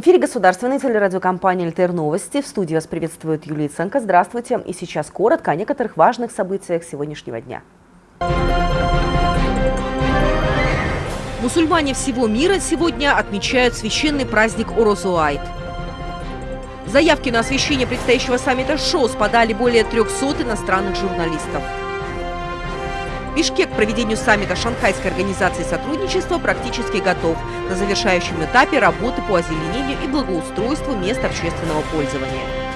В эфире государственной телерадиокомпании «ЛТР Новости». В студии вас приветствует Юлия Ценко. Здравствуйте. И сейчас коротко о некоторых важных событиях сегодняшнего дня. Мусульмане всего мира сегодня отмечают священный праздник Орозуайт. Заявки на освещение предстоящего саммита ШОС подали более 300 иностранных журналистов. Бишкек к проведению саммита Шанхайской организации сотрудничества практически готов. На завершающем этапе работы по озеленению и благоустройству мест общественного пользования.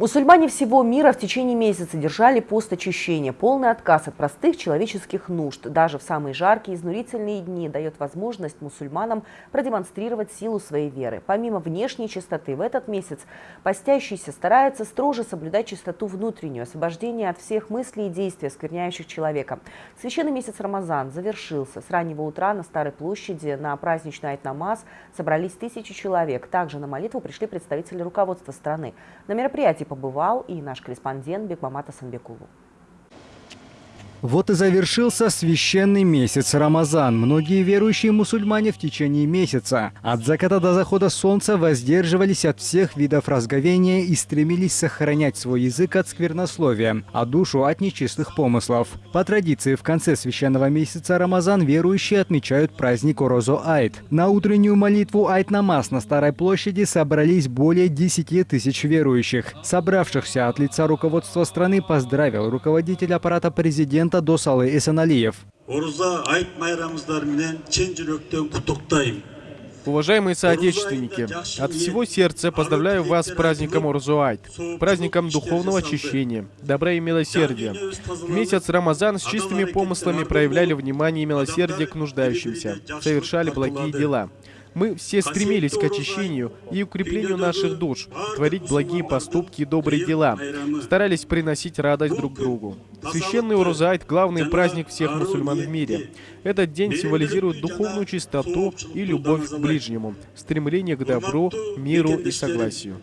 Мусульмане всего мира в течение месяца держали пост очищения. Полный отказ от простых человеческих нужд даже в самые жаркие изнурительные дни дает возможность мусульманам продемонстрировать силу своей веры. Помимо внешней чистоты, в этот месяц постящиеся стараются строже соблюдать чистоту внутреннюю, освобождение от всех мыслей и действий, оскверняющих человека. Священный месяц Рамазан завершился. С раннего утра на Старой площади на праздничный айт-намаз собрались тысячи человек. Также на молитву пришли представители руководства страны. На мероприятии побывал и наш корреспондент Бекмамат Асанбекулу. Вот и завершился священный месяц Рамазан. Многие верующие мусульмане в течение месяца от заката до захода солнца воздерживались от всех видов разговения и стремились сохранять свой язык от сквернословия, а душу от нечистых помыслов. По традиции, в конце священного месяца Рамазан верующие отмечают праздник Орозо Айт. На утреннюю молитву Айт-Намаз на Старой площади собрались более 10 тысяч верующих. Собравшихся от лица руководства страны поздравил руководитель аппарата президента президента Досалы Эсеналиев. Уважаемые соотечественники, от всего сердца поздравляю вас с праздником Урзуайт, праздником духовного очищения, добра и милосердия. В месяц Рамазан с чистыми помыслами проявляли внимание и милосердие к нуждающимся, совершали благие дела. Мы все стремились к очищению и укреплению наших душ, творить благие поступки и добрые дела, старались приносить радость друг другу. Священный Урузайт – главный праздник всех мусульман в мире. Этот день символизирует духовную чистоту и любовь к ближнему, стремление к добру, миру и согласию.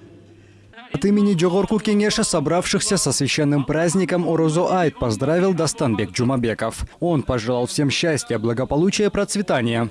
От имени Джогорку Кенеша, собравшихся со священным праздником Орозо Айт, поздравил Dastanбек Джумабеков. Он пожелал всем счастья, благополучия, процветания.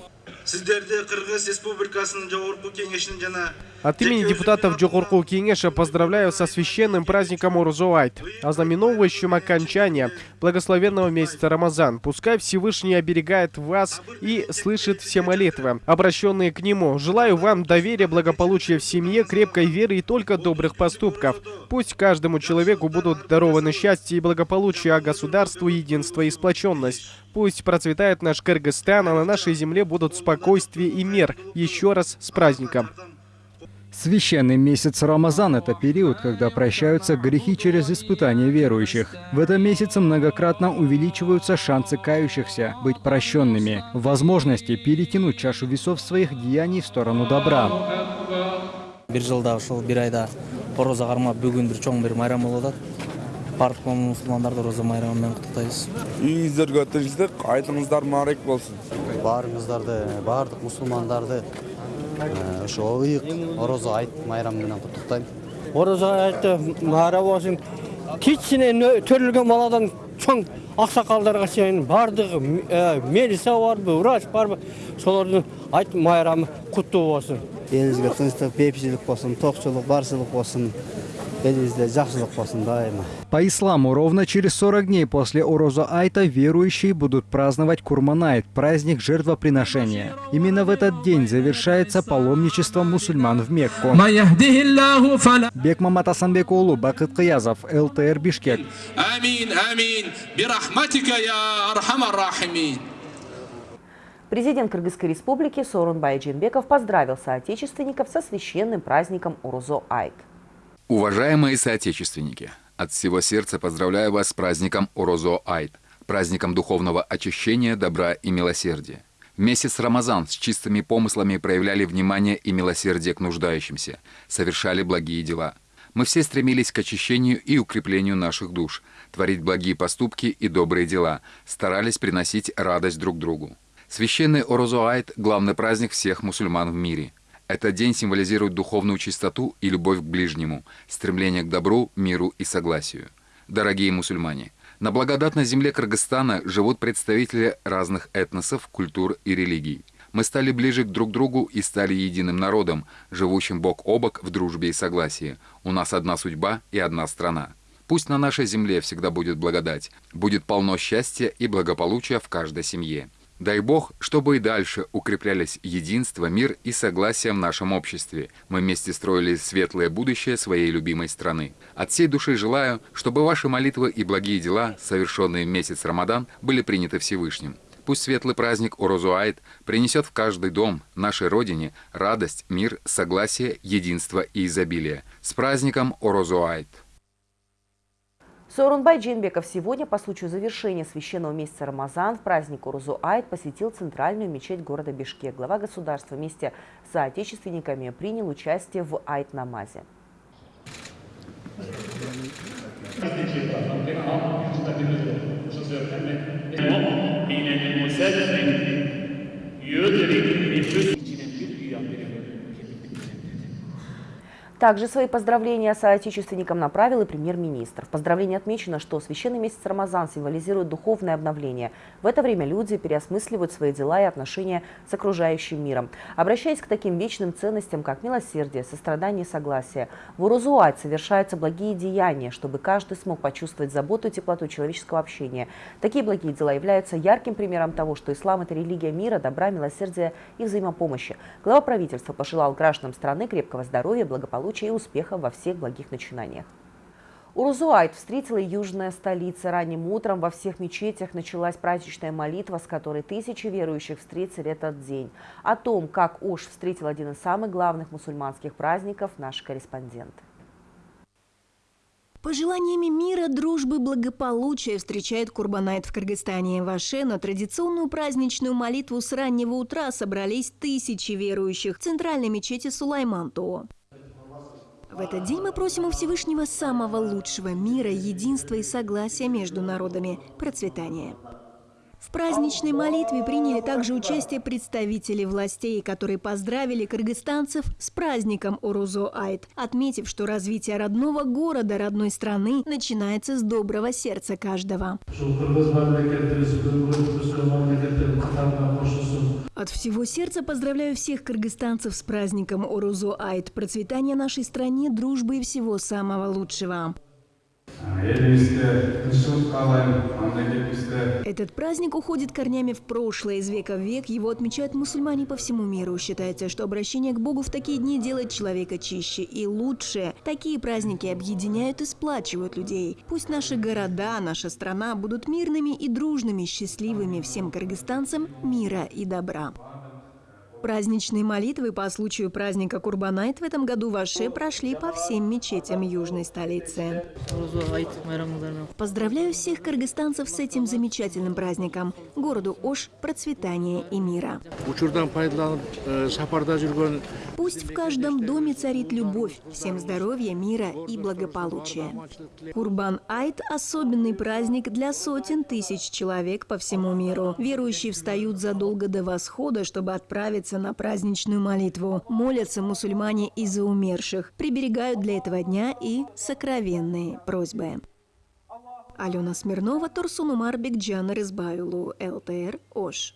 сіздерді қырғыз республикасының жоғарғы кеңесінің жаңа От имени депутатов Джохурку Кенеша поздравляю со священным праздником Урзуайт, ознаменовывающим окончание благословенного месяца Рамазан. Пускай Всевышний оберегает вас и слышит все молитвы, обращенные к Нему. Желаю вам доверия, благополучия в семье, крепкой веры и только добрых поступков. Пусть каждому человеку будут дарованы счастье и благополучие, а государству единство и сплоченность. Пусть процветает наш Кыргызстан, а на нашей земле будут спокойствие и мир. Еще раз с праздником! Священный месяц Рамазан – это период, когда прощаются грехи через испытания верующих. В этом месяце многократно увеличиваются шансы кающихся быть прощенными, возможности перетянуть чашу весов своих деяний в сторону добра. баардык мусулмандарды роза айтыңыздар ошо ыйык орозо айт майрамы менен куттуктайм орозо айтты майра болсун кичине төрөлгөн баладан чоң аксакалдарга чейин баардыгы милиция барбы врач барбы солордун айт майрамы куттуу болсун элибизге тынчтык бейпичилик болсун токчулук барчылык болсун По исламу, ровно через 40 дней после Ороза Айта верующие будут праздновать Курманайт, праздник жертвоприношения. Именно в этот день завершается паломничество мусульман в Мекку. Бек Мамат Асанбекулу, Бакыт Кыязов, ЛТР Бишкек. Амин, амин, бирахматика я архамар рахимин. Президент Кыргызской республики Сорунбай Джинбеков поздравил соотечественников со священным праздником Урузо Айт. Уважаемые соотечественники, от всего сердца поздравляю вас с праздником Орозо Айт, праздником духовного очищения, добра и милосердия. Месяц Рамазан с чистыми помыслами проявляли внимание и милосердие к нуждающимся, совершали благие дела. Мы все стремились к очищению и укреплению наших душ, творить благие поступки и добрые дела, старались приносить радость друг другу. Священный Орозоайт – главный праздник всех мусульман в мире – этот день символизирует духовную чистоту и любовь к ближнему, стремление к добру, миру и согласию. Дорогие мусульмане, На благодатной земле Кыргызстана живут представители разных этносов, культур и религий. Мы стали ближе друг к другу и стали единым народом, живущим бок о бок в дружбе и согласии. У нас одна судьба и одна страна. Пусть на нашей земле всегда будет благодать, будет полно счастья и благополучия в каждой семье. Дай Бог, чтобы и дальше укреплялись единство, мир и согласие в нашем обществе. Мы вместе строили светлое будущее своей любимой страны. От всей души желаю, чтобы ваши молитвы и благие дела, совершенные в месяц Рамадан, были приняты Всевышним. Пусть светлый праздник Орозуайт принесет в каждый дом, нашей Родине, радость, мир, согласие, единство и изобилие. С праздником Орозуайт! Сорунбай Джинбеков сегодня по случаю завершения священного месяца Рамазан в праздник Урузу Айт посетил центральную мечеть города Бишкек. Глава государства вместе с соотечественниками принял участие в Айт-намазе. Также свои поздравления соотечественникам направил и премьер-министр. В поздравлении отмечено, что священный месяц Рамазан символизирует духовное обновление. В это время люди переосмысливают свои дела и отношения с окружающим миром. Обращаясь к таким вечным ценностям, как милосердие, сострадание и согласие, в Урузуать совершаются благие деяния, чтобы каждый смог почувствовать заботу и теплоту человеческого общения. Такие благие дела являются ярким примером того, что ислам – это религия мира, добра, милосердия и взаимопомощи. Глава правительства пожелал гражданам страны крепкого здоровья, благополучия благополучия успеха во всех благих начинаниях. Урузуайт встретила южная столица. Ранним утром во всех мечетях началась праздничная молитва, с которой тысячи верующих встретили этот день. О том, как Ош встретил один из самых главных мусульманских праздников, наш корреспондент. Пожеланиями мира, дружбы, благополучия встречает Курбанайт в Кыргызстане. В Аше на традиционную праздничную молитву с раннего утра собрались тысячи верующих в центральной мечети Сулайманту. В этот день мы просим у Всевышнего самого лучшего мира, единства и согласия между народами, процветания. В праздничной молитве приняли также участие представители властей, которые поздравили кыргызстанцев с праздником Орузо Айт, отметив, что развитие родного города, родной страны начинается с доброго сердца каждого. От всего сердца поздравляю всех кыргызстанцев с праздником Орузо Айт, процветания нашей стране, дружбы и всего самого лучшего. Этот праздник уходит корнями в прошлое. Из века в век его отмечают мусульмане по всему миру. Считается, что обращение к Богу в такие дни делает человека чище и лучше. Такие праздники объединяют и сплачивают людей. Пусть наши города, наша страна будут мирными и дружными, счастливыми всем кыргызстанцам мира и добра. Праздничные молитвы по случаю праздника Курбанайт в этом году в Аше прошли по всем мечетям южной столицы. Поздравляю всех кыргызстанцев с этим замечательным праздником. Городу Ош процветания и мира. Пусть в каждом доме царит любовь, всем здоровья, мира и благополучия. Курбан Айт – особенный праздник для сотен тысяч человек по всему миру. Верующие встают задолго до восхода, чтобы отправиться на праздничную молитву, молятся мусульмане из-за умерших, приберегают для этого дня и сокровенные просьбы. Алена Смирнова, Турсун Умар Бекджан Рызбаюлу, ЛТР, Ош.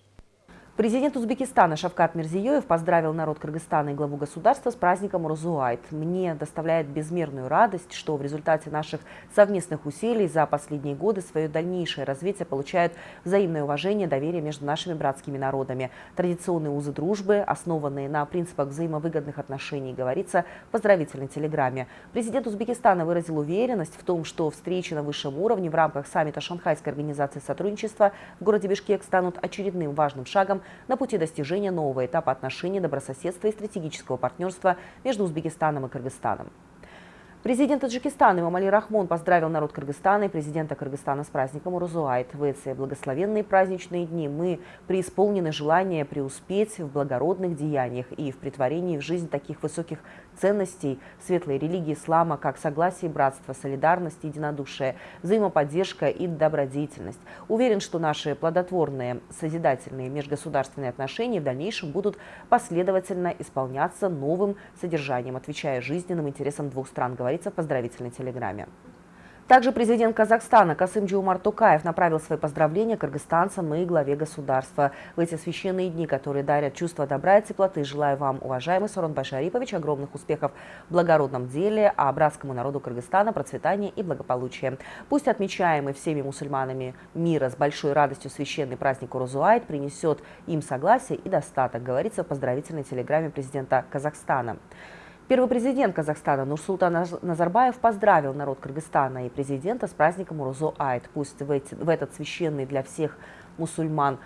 Президент Узбекистана Шавкат Мирзиёев поздравил народ Кыргызстана и главу государства с праздником Розуайт. Мне доставляет безмерную радость, что в результате наших совместных усилий за последние годы свое дальнейшее развитие получают взаимное уважение, доверие между нашими братскими народами. Традиционные узы дружбы, основанные на принципах взаимовыгодных отношений, говорится в поздравительной телеграмме. Президент Узбекистана выразил уверенность в том, что встречи на высшем уровне в рамках саммита Шанхайской организации сотрудничества в городе Бишкек станут очередным важным шагом на пути достижения нового этапа отношений добрососедства и стратегического партнерства между Узбекистаном и Кыргызстаном. Президент Таджикистана Имамали Рахмон поздравил народ Кыргызстана и президента Кыргызстана с праздником Урузуайт. В эти благословенные праздничные дни мы преисполнены желания преуспеть в благородных деяниях и в притворении в жизнь таких высоких ценностей светлой религии ислама, как согласие, братство, солидарность, единодушие, взаимоподдержка и добродетельность. Уверен, что наши плодотворные, созидательные межгосударственные отношения в дальнейшем будут последовательно исполняться новым содержанием, отвечая жизненным интересам двух стран, говорит говорится в поздравительной телеграмме. Также президент Казахстана Касым Джиумар Тукаев направил свои поздравления кыргызстанцам и главе государства. В эти священные дни, которые дарят чувство добра и теплоты, желаю вам, уважаемый Сорон Башарипович, огромных успехов в благородном деле, а братскому народу Кыргызстана процветания и благополучия. Пусть отмечаемый всеми мусульманами мира с большой радостью священный праздник Урузуайт принесет им согласие и достаток, говорится в поздравительной телеграмме президента Казахстана. Первый президент Казахстана Нурсултан Назарбаев поздравил народ Кыргызстана и президента с праздником Урузо Айт. Пусть в, эти, в этот священный для всех мусульман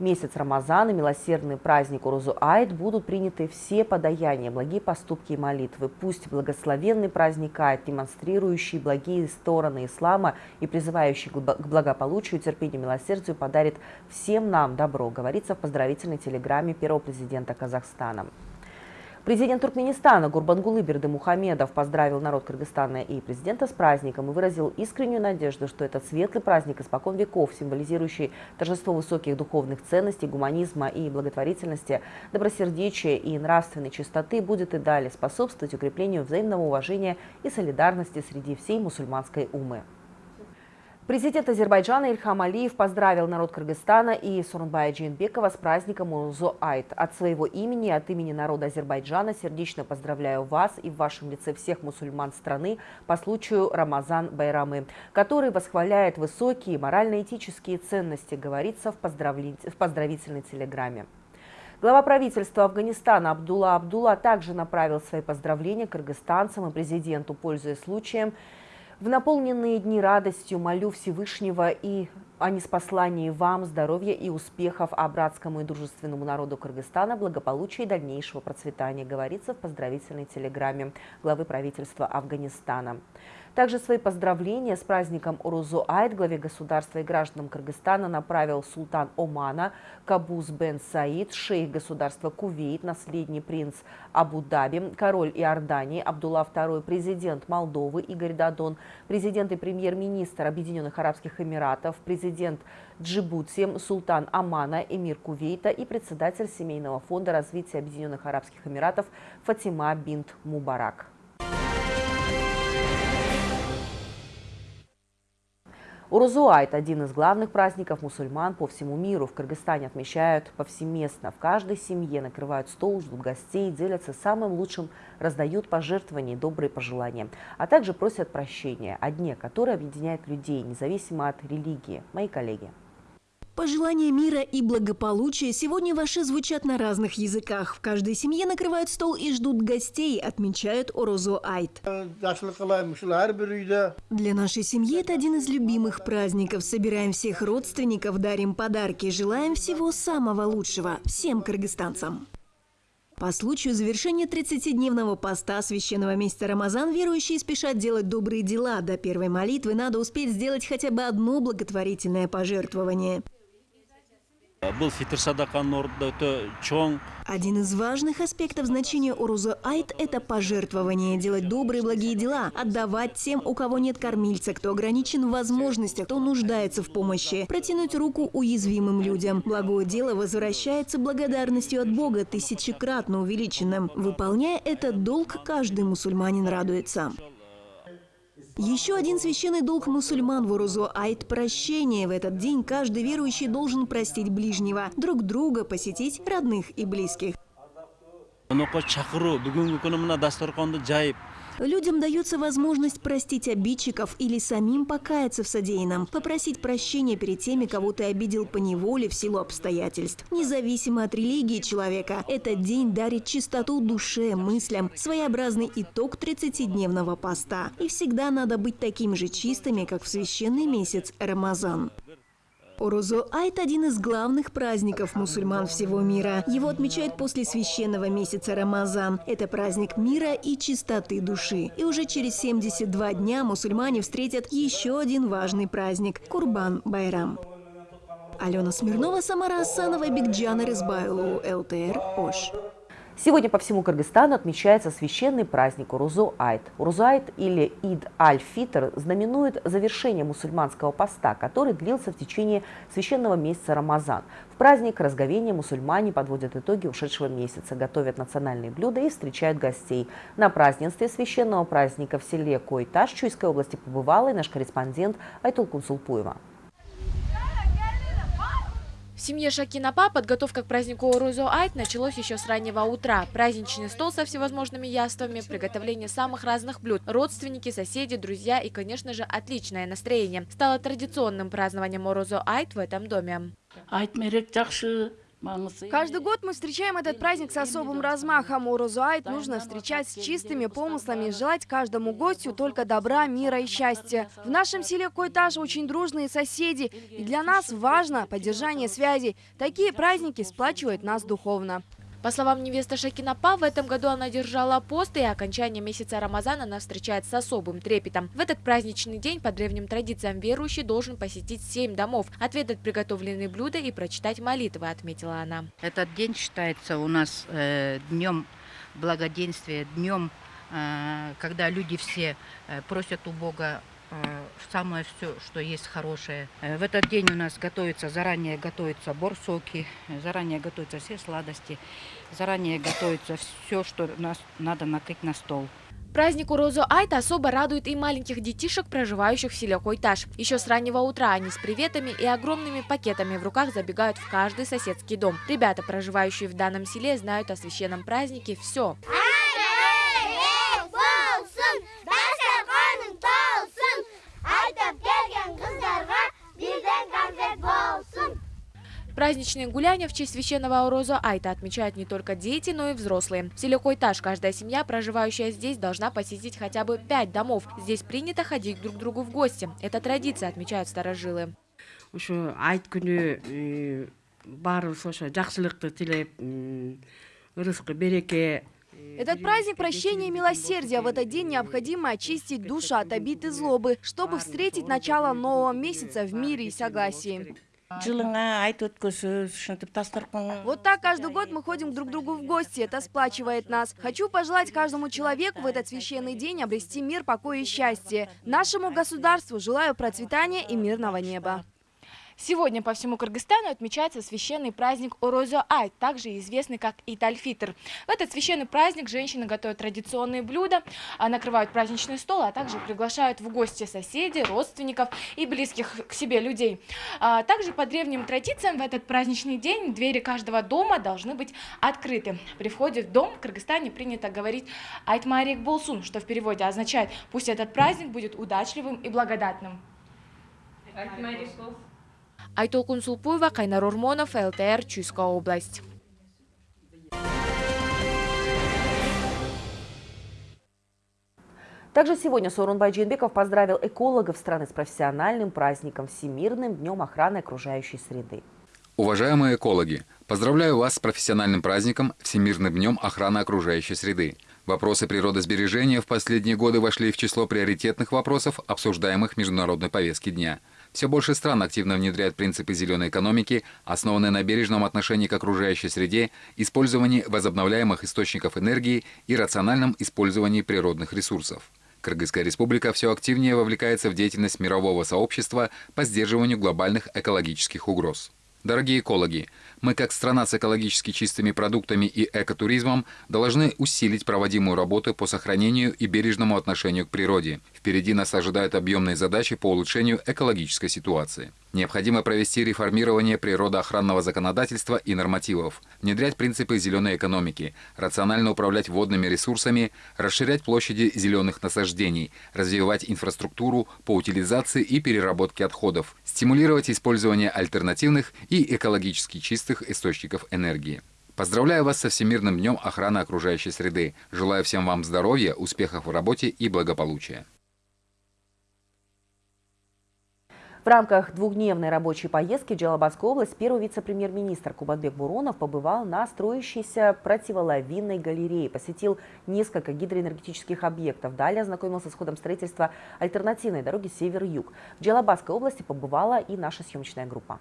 месяц Рамазана, милосердный праздник Урузу Айт, будут приняты все подаяния, благие поступки и молитвы. Пусть благословенный праздник Айт, демонстрирующий благие стороны ислама и призывающий к благополучию, терпению, милосердию, подарит всем нам добро, говорится в поздравительной телеграмме первого президента Казахстана. Президент Туркменистана Гурбангулы Бердымухамедов поздравил народ Кыргызстана и президента с праздником и выразил искреннюю надежду, что этот светлый праздник испокон веков, символизирующий торжество высоких духовных ценностей, гуманизма и благотворительности, добросердечия и нравственной чистоты, будет и далее способствовать укреплению взаимного уважения и солидарности среди всей мусульманской умы. Президент Азербайджана Ильхам Алиев поздравил народ Кыргызстана и Сорунбая Джинбекова с праздником Урузо Айт. От своего имени и от имени народа Азербайджана сердечно поздравляю вас и в вашем лице всех мусульман страны по случаю Рамазан Байрамы, который восхваляет высокие морально-этические ценности, говорится в, поздравли... в поздравительной телеграмме. Глава правительства Афганистана Абдулла Абдулла также направил свои поздравления кыргызстанцам и президенту, пользуясь случаем, в наполненные дни радостью молю Всевышнего и о неспослании вам здоровья и успехов, а братскому и дружественному народу Кыргызстана благополучия и дальнейшего процветания, говорится в поздравительной телеграмме главы правительства Афганистана. Также свои поздравления с праздником Урузу Айт главе государства и гражданам Кыргызстана направил султан Омана Кабуз бен Саид, шейх государства Кувейт, наследный принц Абу-Даби, король Иордании Абдулла II, президент Молдовы Игорь Дадон, президент и премьер-министр Объединенных Арабских Эмиратов, президент Джибути, султан Омана, эмир Кувейта и председатель Семейного фонда развития Объединенных Арабских Эмиратов Фатима Бинт Мубарак. Урузуайт – один из главных праздников мусульман по всему миру. В Кыргызстане отмечают повсеместно. В каждой семье накрывают стол, ждут гостей, делятся самым лучшим, раздают пожертвования и добрые пожелания. А также просят прощения о дне, который объединяет людей, независимо от религии. Мои коллеги. Пожелания мира и благополучия сегодня ваши звучат на разных языках. В каждой семье накрывают стол и ждут гостей, отмечают Орозо Айт. Для нашей семьи это один из любимых праздников. Собираем всех родственников, дарим подарки, желаем всего самого лучшего всем кыргызстанцам. По случаю завершения 30-дневного поста священного месяца Рамазан верующие спешат делать добрые дела. До первой молитвы надо успеть сделать хотя бы одно благотворительное пожертвование. Один из важных аспектов значения Уруза Айт – это пожертвование, делать добрые благие дела, отдавать тем, у кого нет кормильца, кто ограничен в возможностях, кто нуждается в помощи, протянуть руку уязвимым людям. Благое дело возвращается благодарностью от Бога, тысячекратно увеличенным. Выполняя этот долг, каждый мусульманин радуется. Еще один священный долг мусульман в Урузу – айт прощения. В этот день каждый верующий должен простить ближнего, друг друга, посетить родных и близких. Людям дается возможность простить обидчиков или самим покаяться в содеянном, попросить прощения перед теми, кого ты обидел по неволе в силу обстоятельств. Независимо от религии человека, этот день дарит чистоту душе, мыслям, своеобразный итог 30-дневного поста. И всегда надо быть таким же чистыми, как в священный месяц Рамазан. Орозо Айт – один из главных праздников мусульман всего мира. Его отмечают после священного месяца Рамазан. Это праздник мира и чистоты души. И уже через 72 дня мусульмане встретят еще один важный праздник – Курбан Байрам. Алена Смирнова, Самара Асанова, Бигджана Рызбайлу, ЛТР, Ош. Сегодня по всему Кыргызстану отмечается священный праздник Урузу-Айт. Урузу-Айт или Ид-Аль-Фитр знаменует завершение мусульманского поста, который длился в течение священного месяца Рамазан. В праздник разговения мусульмане подводят итоги ушедшего месяца, готовят национальные блюда и встречают гостей. На празднестве священного праздника в селе Койташ Чуйской области побывала и наш корреспондент Айтул Кунсулпуева. В семье Шакинапа подготовка к празднику Орузо Айт началась еще с раннего утра. Праздничный стол со всевозможными яствами, приготовление самых разных блюд, родственники, соседи, друзья и, конечно же, отличное настроение. Стало традиционным празднованием Орузо Айт в этом доме. Каждый год мы встречаем этот праздник с особым размахом. Урузуайт нужно встречать с чистыми помыслами и желать каждому гостю только добра, мира и счастья. В нашем селе Койтаж очень дружные соседи, и для нас важно поддержание связи. Такие праздники сплачивают нас духовно. По словам невесты Шакинапа, в этом году она держала пост, и окончание месяца Рамазана она встречает с особым трепетом. В этот праздничный день по древним традициям верующий должен посетить семь домов, отведать приготовленные блюда и прочитать молитвы, отметила она. Этот день считается у нас э, днем благоденствия, днем, э, когда люди все э, просят у Бога самое все, что есть хорошее. Э, в этот день у нас готовится, заранее готовятся борсоки, заранее готовятся все сладости, заранее готовится все, что нас надо накрыть на стол. Праздник Урозо Айта особо радует и маленьких детишек, проживающих в селе Койташ. Еще с раннего утра они с приветами и огромными пакетами в руках забегают в каждый соседский дом. Ребята, проживающие в данном селе, знают о священном празднике все. Праздничные гуляния в честь священного Ауроза Айта отмечают не только дети, но и взрослые. В селе Койтаж каждая семья, проживающая здесь, должна посетить хотя бы пять домов. Здесь принято ходить друг к другу в гости. Это традиция, отмечают старожилы. тилеп ырыскы береке этот праздник прощения и милосердия. В этот день необходимо очистить душу от обид и злобы, чтобы встретить начало нового месяца в мире и согласии. Вот так каждый год мы ходим друг к другу в гости, это сплачивает нас. Хочу пожелать каждому человеку в этот священный день обрести мир, покой и счастье. Нашему государству желаю процветания и мирного неба. Сегодня по всему Кыргызстану отмечается священный праздник Орозо Ай, также известный как Итальфитр. В этот священный праздник женщины готовят традиционные блюда, а, накрывают праздничный стол, а также приглашают в гости соседей, родственников и близких к себе людей. А, также по древним традициям в этот праздничный день двери каждого дома должны быть открыты. При входе в дом в Кыргызстане принято говорить Айтмарик Болсун, что в переводе означает «пусть этот праздник будет удачливым и благодатным». Айтмарик Болсун. Айтолкун Сулпуева, Кайнар Урмонов, ЛТР, Чуйская область. Также сегодня Сорунбай Джинбеков поздравил экологов страны с профессиональным праздником Всемирным днем охраны окружающей среды. Уважаемые экологи, поздравляю вас с профессиональным праздником Всемирным днем охраны окружающей среды. Вопросы природосбережения в последние годы вошли в число приоритетных вопросов, обсуждаемых в международной повестке дня – все больше стран активно внедряют принципы зеленой экономики, основанные на бережном отношении к окружающей среде, использовании возобновляемых источников энергии и рациональном использовании природных ресурсов. Кыргызская республика все активнее вовлекается в деятельность мирового сообщества по сдерживанию глобальных экологических угроз. Дорогие экологи, мы, как страна с экологически чистыми продуктами и экотуризмом, должны усилить проводимую работу по сохранению и бережному отношению к природе. Впереди нас ожидают объемные задачи по улучшению экологической ситуации. Необходимо провести реформирование природоохранного законодательства и нормативов, внедрять принципы зеленой экономики, рационально управлять водными ресурсами, расширять площади зеленых насаждений, развивать инфраструктуру по утилизации и переработке отходов, стимулировать использование альтернативных и экологически чистых источников энергии. Поздравляю вас со Всемирным днем охраны окружающей среды. Желаю всем вам здоровья, успехов в работе и благополучия. В рамках двухдневной рабочей поездки в Джалабадскую область первый вице-премьер-министр Кубатбек Буронов побывал на строящейся противолавинной галерее, посетил несколько гидроэнергетических объектов. Далее ознакомился с ходом строительства альтернативной дороги север-юг. В Джалабадской области побывала и наша съемочная группа.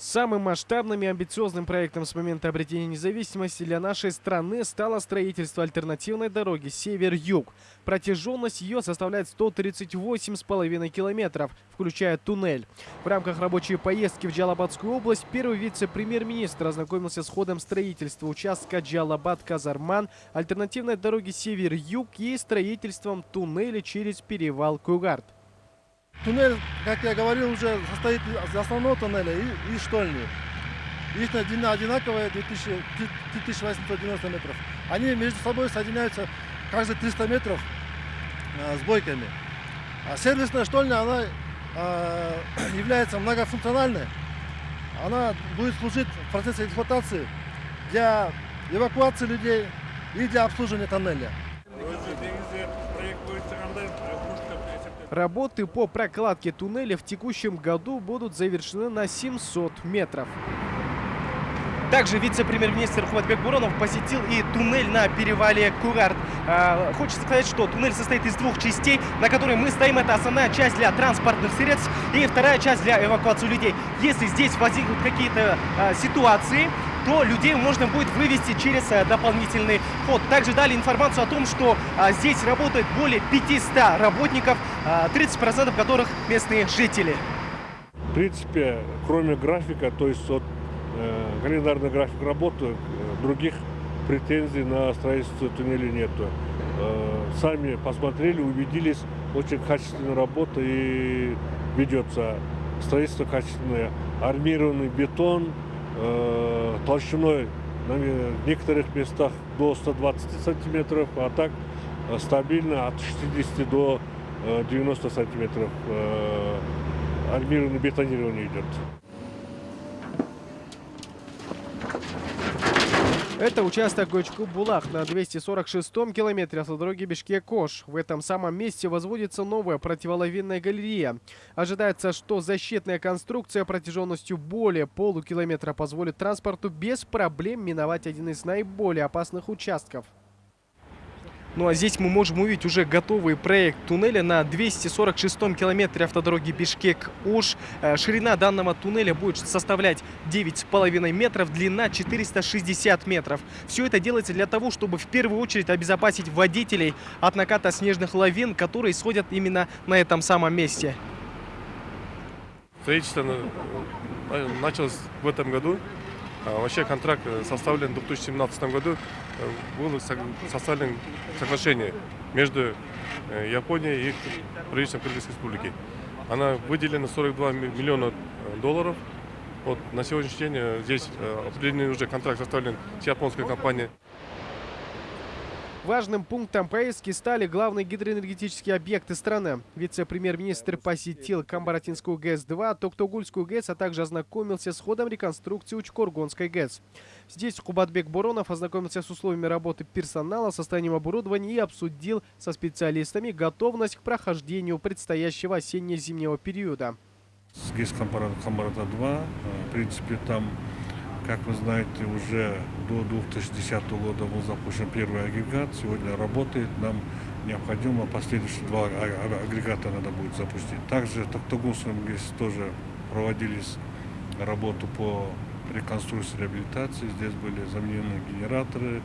Самым масштабным и амбициозным проектом с момента обретения независимости для нашей страны стало строительство альтернативной дороги «Север-Юг». Протяженность ее составляет 138,5 километров, включая туннель. В рамках рабочей поездки в Джалабадскую область первый вице-премьер-министр ознакомился с ходом строительства участка Джалабад-Казарман, альтернативной дороги «Север-Юг» и строительством туннеля через перевал Кугард. Туннель, как я говорил, уже состоит из основного туннеля и, и штольни. Их длина одинаковая, 2890 метров. Они между собой соединяются каждые 300 метров а, с бойками. А сервисная штольня, она а, является многофункциональной. Она будет служить в процессе эксплуатации для эвакуации людей и для обслуживания тоннеля. Работы по прокладке туннеля в текущем году будут завершены на 700 метров. Также вице-премьер-министр Хватбек Буронов посетил и туннель на перевале Курарт. А, хочется сказать, что туннель состоит из двух частей, на которой мы стоим. Это основная часть для транспортных средств и вторая часть для эвакуации людей. Если здесь возникнут какие-то а, ситуации, то людей можно будет вывести через а, дополнительный ход. Также дали информацию о том, что а, здесь работает более 500 работников, а, 30% которых местные жители. В принципе, кроме графика, то есть от э, календарный график работы, э, других претензий на строительство туннеля нету. Э, сами посмотрели, убедились, очень качественная работа и ведется. Строительство качественное. Армированный бетон, э, толщиной на некоторых местах до 120 сантиметров, а так э, стабильно от 60 до э, 90 сантиметров э, армированное бетонирование идет. Это участок Гочку-Булах на 246-м километре автодороги Бишкек-Кош. В этом самом месте возводится новая противоловинная галерея. Ожидается, что защитная конструкция протяженностью более полукилометра позволит транспорту без проблем миновать один из наиболее опасных участков. Ну а здесь мы можем увидеть уже готовый проект туннеля на 246-м километре автодороги Бишкек-Ош. Э, ширина данного туннеля будет составлять 9,5 метров, длина 460 метров. Все это делается для того, чтобы в первую очередь обезопасить водителей от наката снежных лавин, которые сходят именно на этом самом месте. Строительство э, началось в этом году. А вообще контракт э, составлен в 2017 году. Э, было составлено соглашение между э, Японией и правительством Кыргызской республики. Она выделена 42 миллиона долларов. Вот на сегодняшний день здесь определенный уже контракт составлен с японской компанией. Важным пунктом поездки стали главные гидроэнергетические объекты страны. Вице-премьер-министр посетил Камбаратинскую ГЭС-2, Токтогульскую ГЭС, а также ознакомился с ходом реконструкции Учкоргонской ГЭС. Здесь Кубатбек Буронов ознакомился с условиями работы персонала, состоянием оборудования и обсудил со специалистами готовность к прохождению предстоящего осенне-зимнего периода. С ГЭС Камбарата 2, в принципе, там как вы знаете, уже до 2010 года был запущен первый агрегат. Сегодня работает. Нам необходимо последующие два а, а, агрегата надо будет запустить. Также в Токтагунском здесь тоже проводились работу по реконструкции реабилитации. Здесь были заменены генераторы,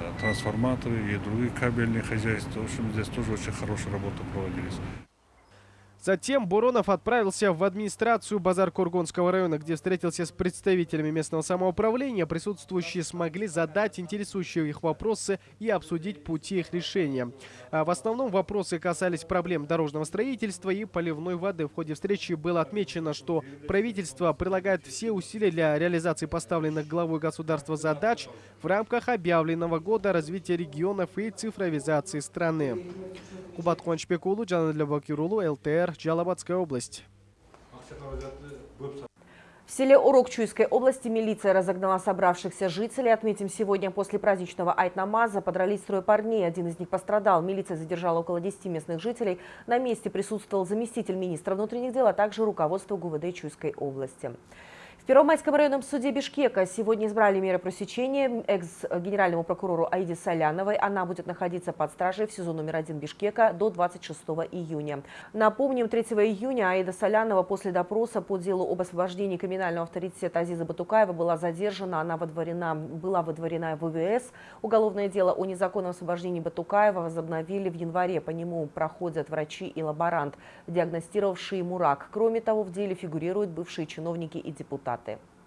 э, трансформаторы и другие кабельные хозяйства. В общем, здесь тоже очень хорошая работа проводились. Затем Буронов отправился в администрацию Базар-Кургонского района, где встретился с представителями местного самоуправления. Присутствующие смогли задать интересующие их вопросы и обсудить пути их решения. А в основном вопросы касались проблем дорожного строительства и поливной воды. В ходе встречи было отмечено, что правительство прилагает все усилия для реализации поставленных главой государства задач в рамках объявленного года развития регионов и цифровизации страны. Кубат Куанчбекулу, Джанадля Бакирулу, ЛТР, Джалабадская область. В селе Урок Чуйской области милиция разогнала собравшихся жителей. Отметим, сегодня после праздничного айт-намаза подрались трое парней. Один из них пострадал. Милиция задержала около 10 местных жителей. На месте присутствовал заместитель министра внутренних дел, а также руководство ГУВД Чуйской области. Первомайском районном суде Бишкека сегодня избрали меры пресечения экс-генеральному прокурору Аиде Соляновой. Она будет находиться под стражей в СИЗО номер один Бишкека до 26 июня. Напомним, 3 июня Аида Солянова после допроса по делу об освобождении криминального авторитета Азиза Батукаева была задержана. Она водворена, была водворена в ВВС. Уголовное дело о незаконном освобождении Батукаева возобновили в январе. По нему проходят врачи и лаборант, диагностировавшие ему рак. Кроме того, в деле фигурируют бывшие чиновники и депутаты результаты.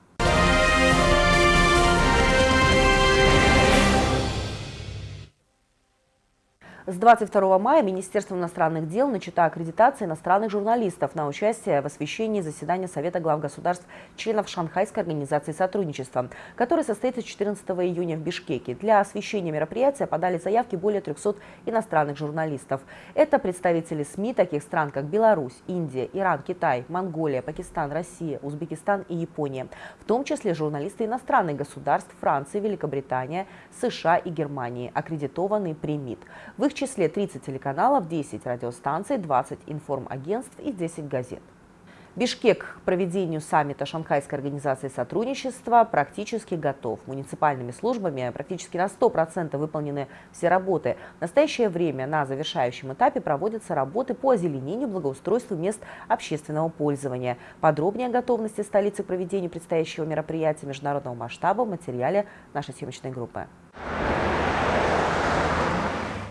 С 22 мая Министерство иностранных дел начата аккредитация иностранных журналистов на участие в освещении заседания Совета глав государств членов Шанхайской организации сотрудничества, который состоится 14 июня в Бишкеке. Для освещения мероприятия подали заявки более 300 иностранных журналистов. Это представители СМИ таких стран, как Беларусь, Индия, Иран, Китай, Монголия, Пакистан, Россия, Узбекистан и Япония. В том числе журналисты иностранных государств Франции, Великобритания, США и Германии, аккредитованные при МИД. В их числе 30 телеканалов, 10 радиостанций, 20 информагентств и 10 газет. Бишкек к проведению саммита Шанхайской организации сотрудничества практически готов. Муниципальными службами практически на 100% выполнены все работы. В настоящее время на завершающем этапе проводятся работы по озеленению благоустройству мест общественного пользования. Подробнее о готовности столицы к проведению предстоящего мероприятия международного масштаба в материале нашей съемочной группы.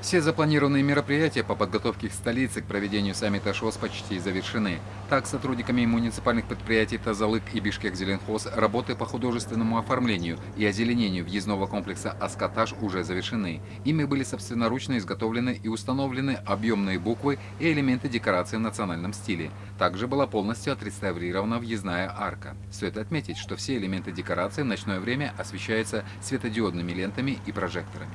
Все запланированные мероприятия по подготовке к столице к проведению саммита ШОС почти завершены. Так, сотрудниками муниципальных предприятий Тазалык и Бишкек Зеленхоз работы по художественному оформлению и озеленению въездного комплекса «Аскотаж» уже завершены. Ими были собственноручно изготовлены и установлены объемные буквы и элементы декорации в национальном стиле. Также была полностью отреставрирована въездная арка. Стоит отметить, что все элементы декорации в ночное время освещаются светодиодными лентами и прожекторами.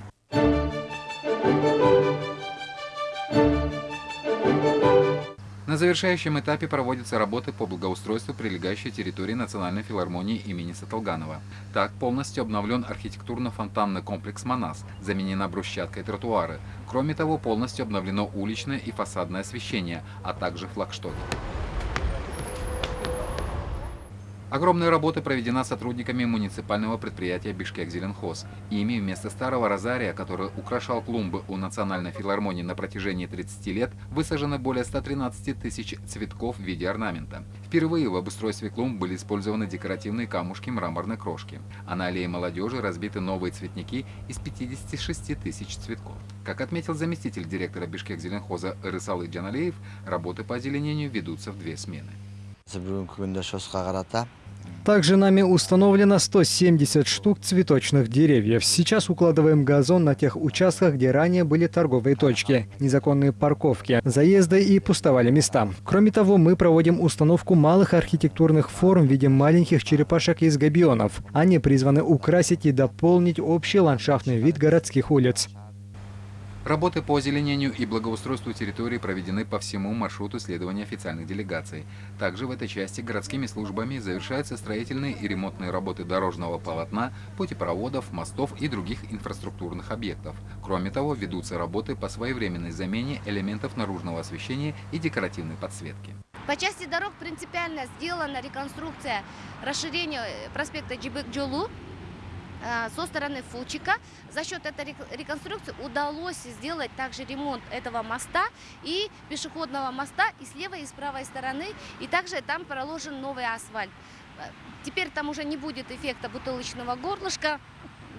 На завершающем этапе проводятся работы по благоустройству прилегающей территории Национальной филармонии имени Саталганова. Так полностью обновлен архитектурно-фонтанный комплекс «Манас», заменена брусчаткой тротуары. Кроме того, полностью обновлено уличное и фасадное освещение, а также флагштоки. Огромная работа проведена сотрудниками муниципального предприятия «Бишкек-Зеленхоз». Ими вместо старого розария, который украшал клумбы у Национальной филармонии на протяжении 30 лет, высажено более 113 тысяч цветков в виде орнамента. Впервые в обустройстве клумб были использованы декоративные камушки мраморной крошки, а на аллее молодежи разбиты новые цветники из 56 тысяч цветков. Как отметил заместитель директора Бишкек-Зеленхоза Рысалы Джаналеев, работы по озеленению ведутся в две смены. Также нами установлено 170 штук цветочных деревьев. Сейчас укладываем газон на тех участках, где ранее были торговые точки, незаконные парковки, заезды и пустовали места. Кроме того, мы проводим установку малых архитектурных форм в виде маленьких черепашек из габионов. Они призваны украсить и дополнить общий ландшафтный вид городских улиц. Работы по озеленению и благоустройству территории проведены по всему маршруту следования официальных делегаций. Также в этой части городскими службами завершаются строительные и ремонтные работы дорожного полотна, путепроводов, мостов и других инфраструктурных объектов. Кроме того, ведутся работы по своевременной замене элементов наружного освещения и декоративной подсветки. По части дорог принципиально сделана реконструкция расширения проспекта Джибек-Джолу Э, со стороны Фучика. За счет этой реконструкции удалось сделать также ремонт этого моста и пешеходного моста и с левой и с правой стороны. И также там проложен новый асфальт. Э, теперь там уже не будет эффекта бутылочного горлышка,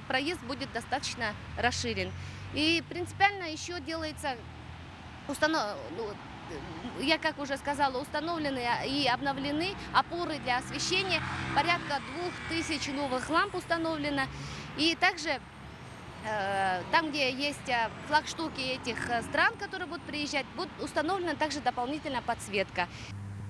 проезд будет достаточно расширен. И принципиально еще делается установ... Ну, я как уже сказала, установлены и обновлены опоры для освещения. Порядка двух тысяч новых ламп установлено. И также э, там, где есть э, флагштуки этих э, стран, которые будут приезжать, будет установлена также дополнительная подсветка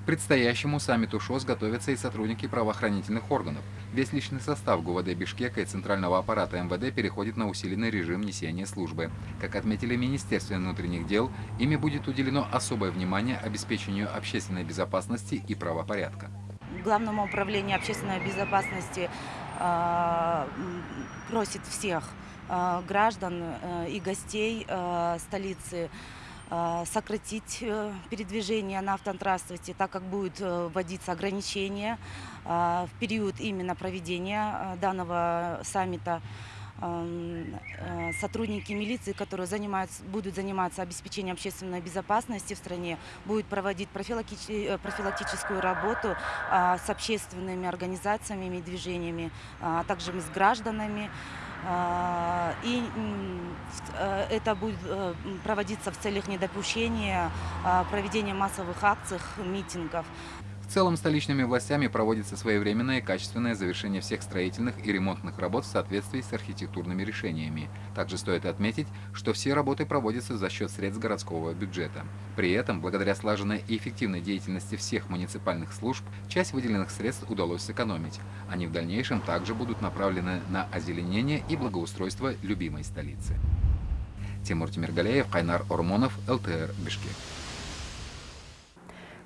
предстоящему саммиту ШОС готовятся и сотрудники правоохранительных органов. Весь личный состав ГУВД Бишкека и Центрального аппарата МВД переходит на усиленный режим несения службы. Как отметили Министерство внутренних дел, ими будет уделено особое внимание обеспечению общественной безопасности и правопорядка. Главному управлению общественной безопасности э, просит всех э, граждан э, и гостей э, столицы сократить э, передвижение на автотранспорте, так как будет э, вводиться ограничения э, в период именно проведения э, данного саммита. Сотрудники милиции, которые занимаются, будут заниматься обеспечением общественной безопасности в стране, будут проводить профилактическую работу а, с общественными организациями и движениями, а также с гражданами. А, и э, это будет проводиться в целях недопущения проведения массовых акций, митингов. В целом, столичными властями проводится своевременное и качественное завершение всех строительных и ремонтных работ в соответствии с архитектурными решениями. Также стоит отметить, что все работы проводятся за счет средств городского бюджета. При этом, благодаря слаженной и эффективной деятельности всех муниципальных служб, часть выделенных средств удалось сэкономить. Они в дальнейшем также будут направлены на озеленение и благоустройство любимой столицы. Тимур Тимиргалеев, Кайнар Ормонов, ЛТР, Бишкек.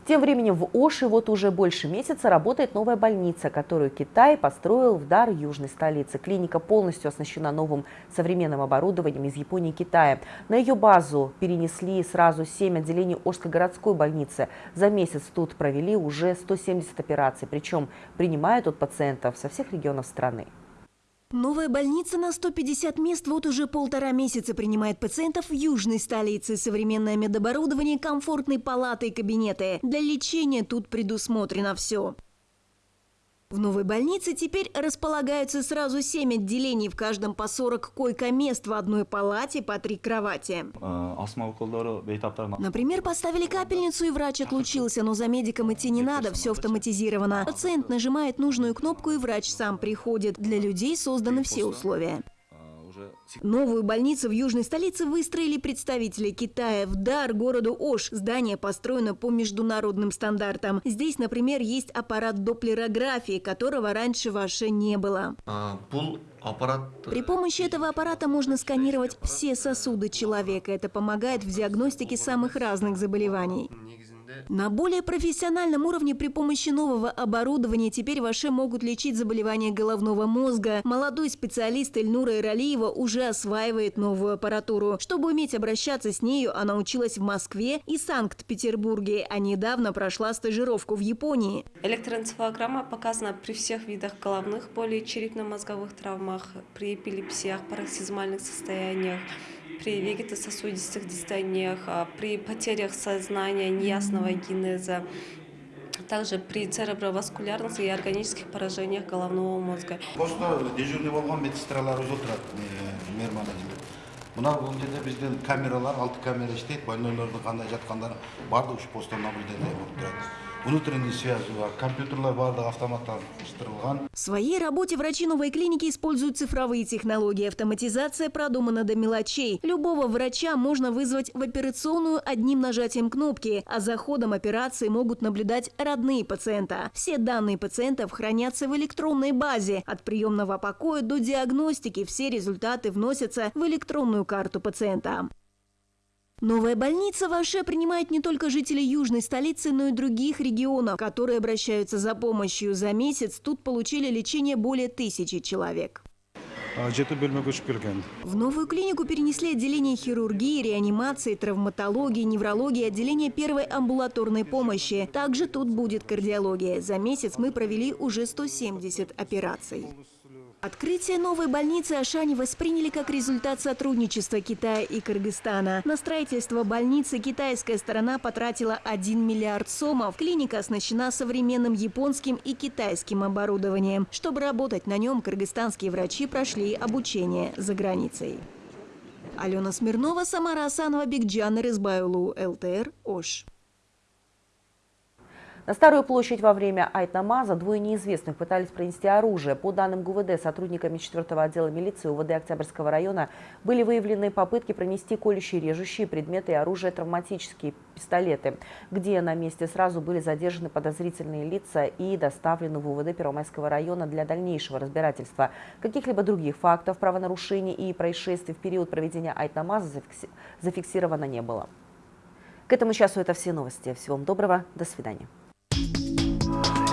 Тем временем в Оши вот уже больше месяца работает новая больница, которую Китай построил в дар южной столицы. Клиника полностью оснащена новым современным оборудованием из Японии и Китая. На ее базу перенесли сразу 7 отделений Ошской городской больницы. За месяц тут провели уже 170 операций, причем принимают тут пациентов со всех регионов страны. Новая больница на 150 мест вот уже полтора месяца принимает пациентов в южной столице. Современное медоборудование, комфортные палаты и кабинеты. Для лечения тут предусмотрено все. В новой больнице теперь располагаются сразу 7 отделений, в каждом по 40 койко-мест в одной палате по три кровати. Например, поставили капельницу и врач отлучился, но за медиком идти не надо, все автоматизировано. Пациент нажимает нужную кнопку и врач сам приходит. Для людей созданы все условия. Новую больницу в южной столице выстроили представители Китая в дар городу Ош. Здание построено по международным стандартам. Здесь, например, есть аппарат доплерографии, которого раньше в не было. А, При помощи этого аппарата можно сканировать все сосуды человека. Это помогает в диагностике самых разных заболеваний. На более профессиональном уровне при помощи нового оборудования теперь ваши могут лечить заболевания головного мозга. Молодой специалист Эльнура Иралиева уже осваивает новую аппаратуру. Чтобы уметь обращаться с нею, она училась в Москве и Санкт-Петербурге, а недавно прошла стажировку в Японии. Электроэнцефалограмма показана при всех видах головных болей, черепно-мозговых травмах, при эпилепсиях, пароксизмальных состояниях при вегетососудистых дистониях, а, при потерях сознания, неясного генеза, также при цереброваскулярных и органических поражениях головного мозга. мына бул жерде биздин камералар алты камера иштейт больнойлордун кандай жаткандары баардыгы ушу посттон наблюдение турат внутренней связи бар компьютерлар бардыгы автоматташтырылган в своей работе врачи новой клиники используют цифровые технологии. Автоматизация продумана до мелочей. Любого врача можно вызвать в операционную одним нажатием кнопки а за ходом операции могут наблюдать родные пациента. Все данные пациентов хранятся в электронной базе. От приемного покоя до диагностики все результаты вносятся в электронную карту пациента Новая больница в Аше принимает не только жителей южной столицы, но и других регионов, которые обращаются за помощью. За месяц тут получили лечение более тысячи человек. В новую клинику перенесли отделение хирургии, реанимации, травматологии, неврологии, отделение первой амбулаторной помощи. Также тут будет кардиология. За месяц мы провели уже 170 операций. Открытие новой больницы Ашани восприняли как результат сотрудничества Китая и Кыргызстана. На строительство больницы китайская сторона потратила 1 миллиард сомов. Клиника оснащена современным японским и китайским оборудованием. Чтобы работать на нем, кыргызстанские врачи прошли обучение за границей. Алена Смирнова, Самара Асанова, Бигджан Рызбайлу, ЛТР, Ош. На Старую площадь во время Айтнамаза двое неизвестных пытались пронести оружие. По данным ГУВД, сотрудниками 4 отдела милиции УВД Октябрьского района были выявлены попытки пронести колющие режущие предметы и оружие травматические пистолеты, где на месте сразу были задержаны подозрительные лица и доставлены в УВД Первомайского района для дальнейшего разбирательства. Каких-либо других фактов правонарушений и происшествий в период проведения Айтнамаза зафиксировано не было. К этому часу это все новости. Всего вам доброго. До свидания. Bye.